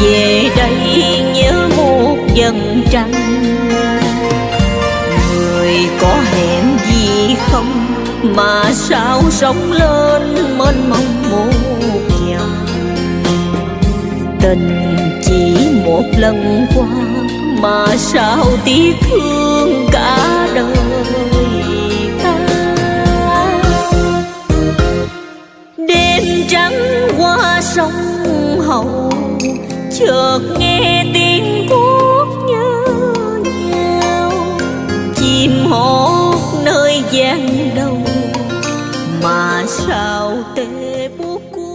về đây nhớ một dần trăng. Người có hẹn gì không? Mà sao sống lên mênh mông một dòng tình chỉ một lần qua, mà sao tiếc thương cả đời ta? Đêm trắng qua sông hậu chợt nghe tiếng cuốc nhớ nhau. Chim hót nơi gian đầu mà sao tê bốt cuốc